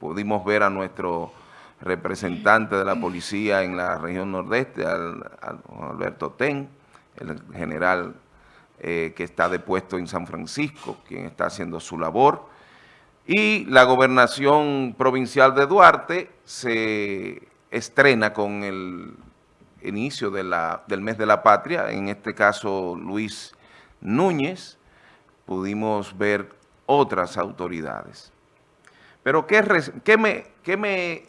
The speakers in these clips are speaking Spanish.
pudimos ver a nuestro representante de la policía en la región nordeste, al, Alberto Ten, el general eh, que está depuesto en San Francisco, quien está haciendo su labor. Y la gobernación provincial de Duarte se estrena con el inicio del mes de la patria, en este caso Luis Núñez, pudimos ver otras autoridades. Pero ¿qué, qué me,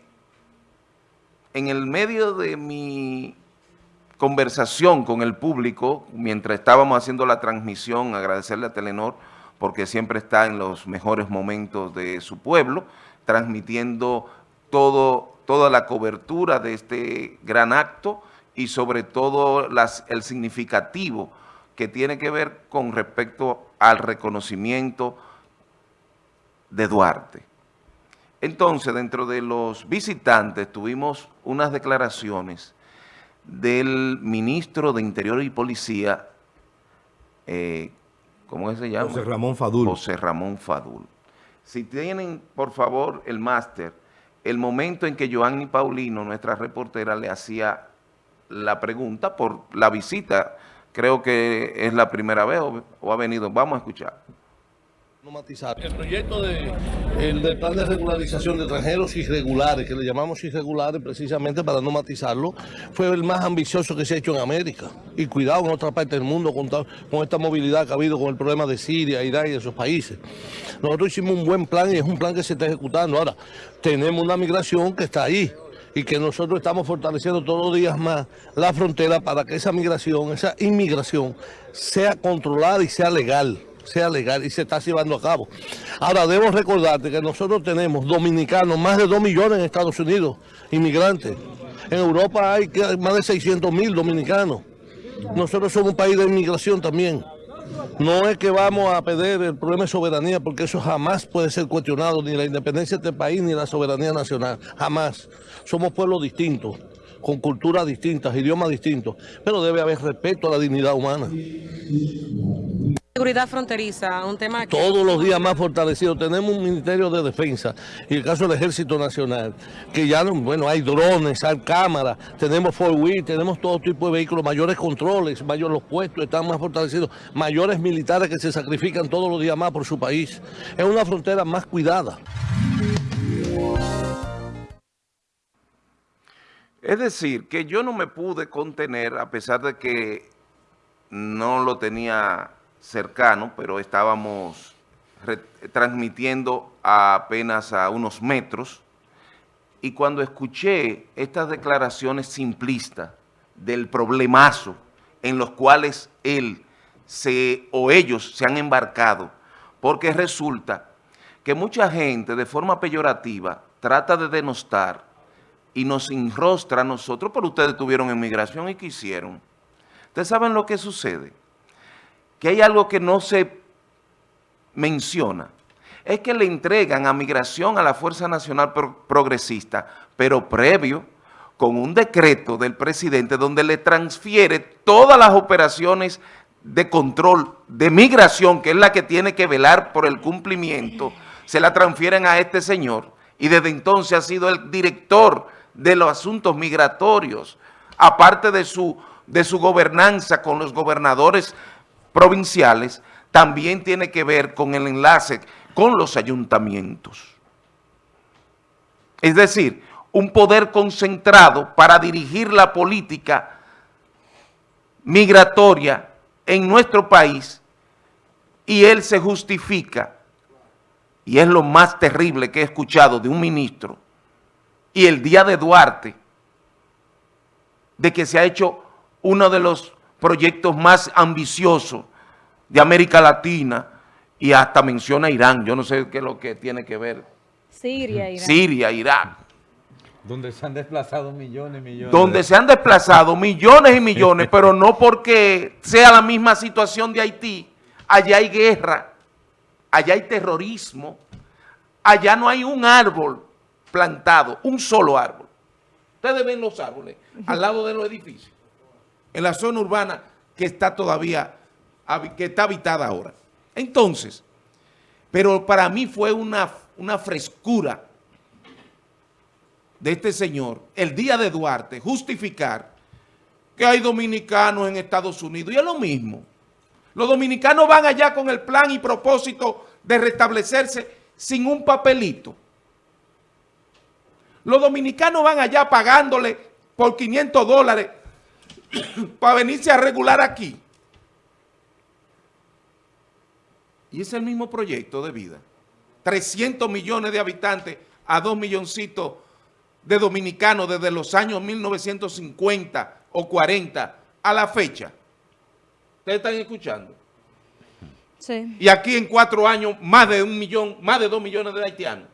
en el medio de mi conversación con el público, mientras estábamos haciendo la transmisión, agradecerle a Telenor, porque siempre está en los mejores momentos de su pueblo, transmitiendo toda la cobertura de este gran acto y sobre todo el significativo que tiene que ver con respecto al reconocimiento de Duarte. Entonces, dentro de los visitantes tuvimos unas declaraciones del ministro de Interior y Policía, eh, ¿cómo se llama? José Ramón Fadul. José Ramón Fadul. Si tienen, por favor, el máster, el momento en que Joanny Paulino, nuestra reportera, le hacía la pregunta por la visita, creo que es la primera vez o ha venido, vamos a escuchar. El proyecto de, el plan de regularización de extranjeros irregulares, que le llamamos irregulares precisamente para no matizarlo, fue el más ambicioso que se ha hecho en América. Y cuidado en otra parte del mundo con, con esta movilidad que ha habido con el problema de Siria, Irak y esos países. Nosotros hicimos un buen plan y es un plan que se está ejecutando. Ahora, tenemos una migración que está ahí y que nosotros estamos fortaleciendo todos los días más la frontera para que esa migración, esa inmigración sea controlada y sea legal sea legal y se está llevando a cabo. Ahora, debo recordarte que nosotros tenemos dominicanos, más de 2 millones en Estados Unidos, inmigrantes. En Europa hay más de 600 mil dominicanos. Nosotros somos un país de inmigración también. No es que vamos a perder el problema de soberanía, porque eso jamás puede ser cuestionado, ni la independencia de este país, ni la soberanía nacional, jamás. Somos pueblos distintos, con culturas distintas, idiomas distintos, pero debe haber respeto a la dignidad humana. Seguridad fronteriza, un tema que... Todos los días más fortalecido. Tenemos un Ministerio de Defensa y el caso del Ejército Nacional, que ya, bueno, hay drones, hay cámaras, tenemos four wheel, tenemos todo tipo de vehículos, mayores controles, mayores los puestos están más fortalecidos, mayores militares que se sacrifican todos los días más por su país. Es una frontera más cuidada. Es decir, que yo no me pude contener, a pesar de que no lo tenía cercano, pero estábamos transmitiendo apenas a unos metros, y cuando escuché estas declaraciones simplistas del problemazo en los cuales él se, o ellos se han embarcado, porque resulta que mucha gente de forma peyorativa trata de denostar y nos enrostra a nosotros, pero ustedes tuvieron inmigración y ¿qué hicieron? ¿Ustedes saben lo que sucede? Que hay algo que no se menciona, es que le entregan a migración a la Fuerza Nacional Progresista, pero previo con un decreto del presidente donde le transfiere todas las operaciones de control de migración, que es la que tiene que velar por el cumplimiento, se la transfieren a este señor y desde entonces ha sido el director de los asuntos migratorios, aparte de su, de su gobernanza con los gobernadores provinciales también tiene que ver con el enlace con los ayuntamientos. Es decir, un poder concentrado para dirigir la política migratoria en nuestro país y él se justifica, y es lo más terrible que he escuchado de un ministro, y el día de Duarte, de que se ha hecho uno de los proyectos más ambiciosos de América Latina y hasta menciona Irán. Yo no sé qué es lo que tiene que ver. Siria, Irán. Siria. Donde se han desplazado millones y millones. Donde se han desplazado millones y millones, pero no porque sea la misma situación de Haití. Allá hay guerra, allá hay terrorismo, allá no hay un árbol plantado, un solo árbol. Ustedes ven los árboles al lado de los edificios en la zona urbana que está todavía, que está habitada ahora. Entonces, pero para mí fue una una frescura de este señor, el día de Duarte, justificar que hay dominicanos en Estados Unidos. Y es lo mismo. Los dominicanos van allá con el plan y propósito de restablecerse sin un papelito. Los dominicanos van allá pagándole por 500 dólares para venirse a regular aquí. Y es el mismo proyecto de vida. 300 millones de habitantes a 2 milloncitos de dominicanos desde los años 1950 o 40 a la fecha. ¿Ustedes están escuchando? Sí. Y aquí en cuatro años más de un millón, más de dos millones de haitianos.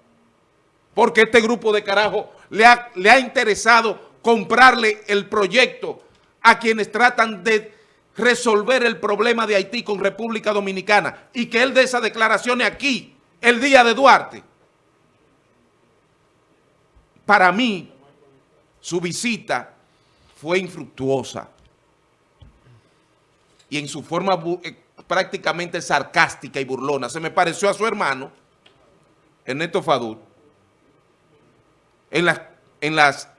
Porque este grupo de carajo le ha, le ha interesado comprarle el proyecto a quienes tratan de resolver el problema de Haití con República Dominicana y que él dé esas declaraciones aquí, el día de Duarte. Para mí, su visita fue infructuosa y en su forma eh, prácticamente sarcástica y burlona. Se me pareció a su hermano, Ernesto Fadul, en las, en las,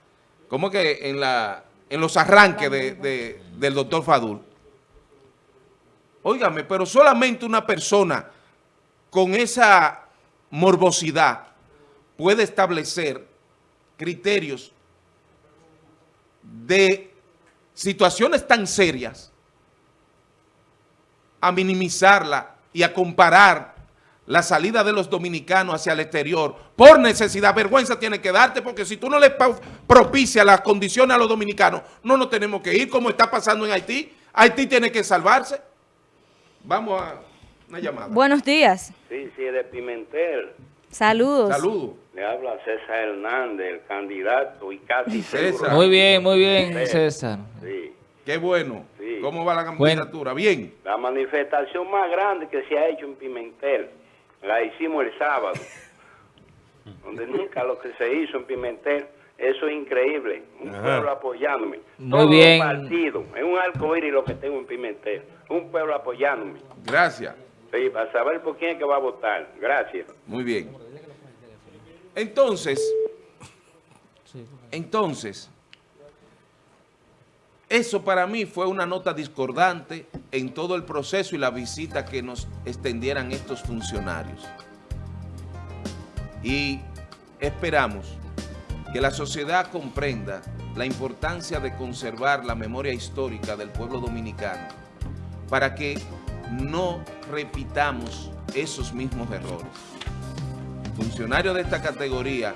¿cómo que? En la, en los arranques de, de, del doctor Fadul. Óigame, pero solamente una persona con esa morbosidad puede establecer criterios de situaciones tan serias a minimizarla y a comparar la salida de los dominicanos hacia el exterior por necesidad. Vergüenza tiene que darte porque si tú no le propicias las condiciones a los dominicanos, no nos tenemos que ir como está pasando en Haití. Haití tiene que salvarse. Vamos a una llamada. Buenos días. Sí, sí, de Pimentel. Saludos. Saludos. Le habla César Hernández, el candidato y casi César. seguro. Muy bien, muy bien, César. Sí. Qué bueno. Sí. ¿Cómo va la candidatura? Bien. La manifestación más grande que se ha hecho en Pimentel la hicimos el sábado, donde nunca lo que se hizo en Pimentel, eso es increíble. Un pueblo apoyándome. Muy Todos bien. los partidos, es un arco iris lo que tengo en Pimentel. Un pueblo apoyándome. Gracias. Sí, para saber por quién es que va a votar. Gracias. Muy bien. Entonces, entonces, eso para mí fue una nota discordante en todo el proceso y la visita que nos extendieran estos funcionarios. Y esperamos que la sociedad comprenda la importancia de conservar la memoria histórica del pueblo dominicano para que no repitamos esos mismos errores. Funcionarios de esta categoría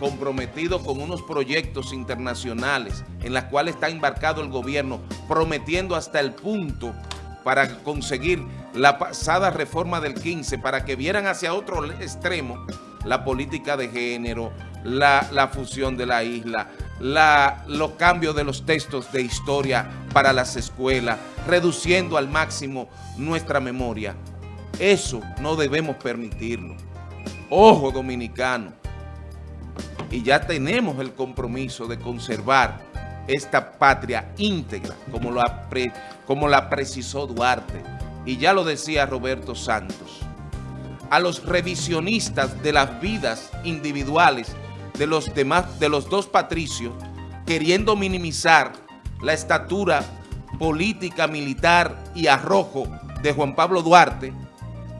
comprometidos con unos proyectos internacionales en las cuales está embarcado el gobierno, prometiendo hasta el punto para conseguir la pasada reforma del 15, para que vieran hacia otro extremo la política de género, la, la fusión de la isla, la, los cambios de los textos de historia para las escuelas, reduciendo al máximo nuestra memoria. Eso no debemos permitirlo. Ojo dominicano, y ya tenemos el compromiso de conservar esta patria íntegra, como como la precisó Duarte. Y ya lo decía Roberto Santos. A los revisionistas de las vidas individuales de los, demás, de los dos patricios, queriendo minimizar la estatura política, militar y arrojo de Juan Pablo Duarte,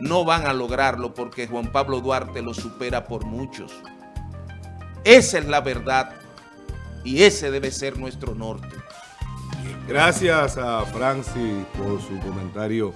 no van a lograrlo porque Juan Pablo Duarte lo supera por muchos. Esa es la verdad y ese debe ser nuestro norte. Gracias a Francis por su comentario.